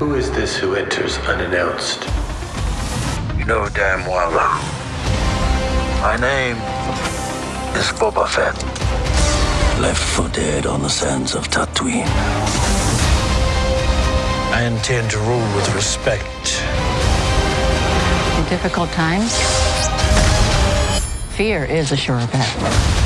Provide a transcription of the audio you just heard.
Who is this who enters unannounced? You know damn well who. My name is Boba Fett. Left for dead on the sands of Tatooine. I intend to rule with respect. In difficult times, fear is a sure bet.